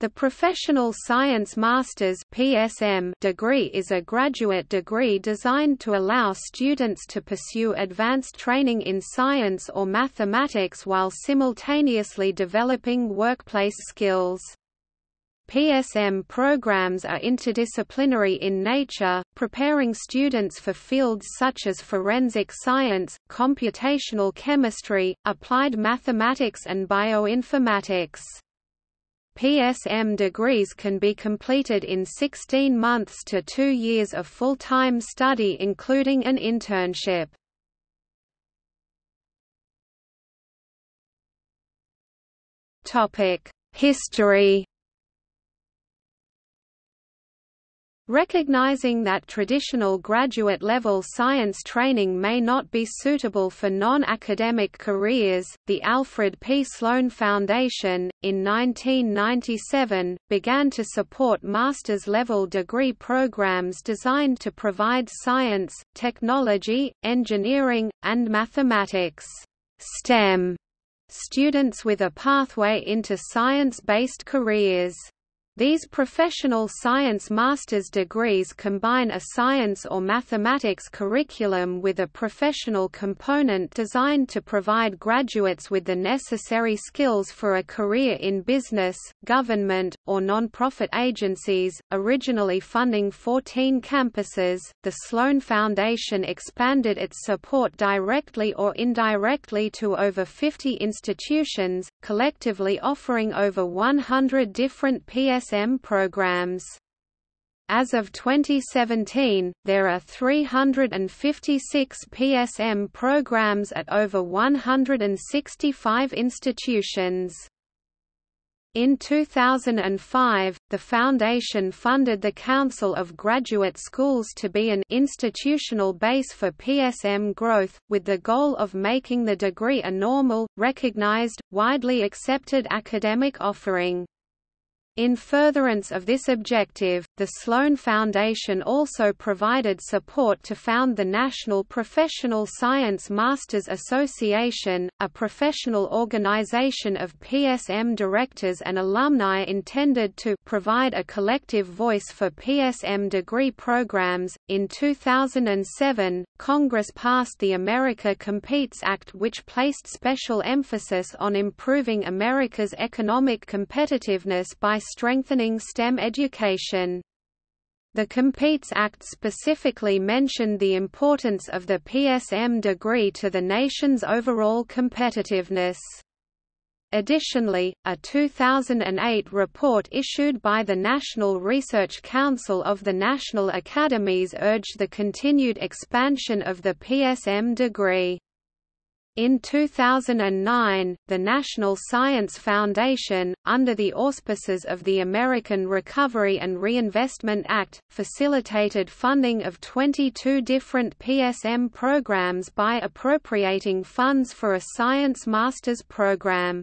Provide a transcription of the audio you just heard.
The Professional Science Master's (PSM) degree is a graduate degree designed to allow students to pursue advanced training in science or mathematics while simultaneously developing workplace skills. PSM programs are interdisciplinary in nature, preparing students for fields such as forensic science, computational chemistry, applied mathematics and bioinformatics. PSM degrees can be completed in 16 months to two years of full-time study including an internship. History Recognizing that traditional graduate-level science training may not be suitable for non-academic careers, the Alfred P. Sloan Foundation, in 1997, began to support master's-level degree programs designed to provide science, technology, engineering, and mathematics STEM students with a pathway into science-based careers. These professional science master's degrees combine a science or mathematics curriculum with a professional component designed to provide graduates with the necessary skills for a career in business, government, or non-profit agencies. Originally funding 14 campuses, the Sloan Foundation expanded its support directly or indirectly to over 50 institutions, collectively offering over 100 different PS PSM programs. As of 2017, there are 356 PSM programs at over 165 institutions. In 2005, the Foundation funded the Council of Graduate Schools to be an institutional base for PSM growth, with the goal of making the degree a normal, recognized, widely accepted academic offering. In furtherance of this objective, the Sloan Foundation also provided support to found the National Professional Science Masters Association, a professional organization of PSM directors and alumni intended to provide a collective voice for PSM degree programs. In 2007, Congress passed the America Competes Act, which placed special emphasis on improving America's economic competitiveness by strengthening STEM education. The Competes Act specifically mentioned the importance of the PSM degree to the nation's overall competitiveness. Additionally, a 2008 report issued by the National Research Council of the National Academies urged the continued expansion of the PSM degree. In 2009, the National Science Foundation, under the auspices of the American Recovery and Reinvestment Act, facilitated funding of 22 different PSM programs by appropriating funds for a science master's program.